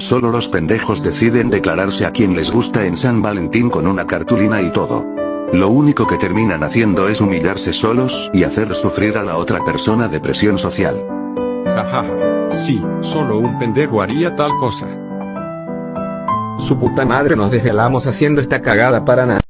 Solo los pendejos deciden declararse a quien les gusta en San Valentín con una cartulina y todo. Lo único que terminan haciendo es humillarse solos y hacer sufrir a la otra persona de presión social. Jajaja. Sí, solo un pendejo haría tal cosa. Su puta madre nos desvelamos haciendo esta cagada para nada.